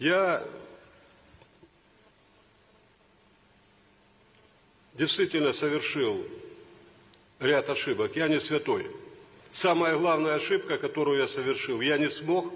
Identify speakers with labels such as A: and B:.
A: Я действительно совершил ряд ошибок. Я не святой. Самая главная ошибка, которую я совершил, я не смог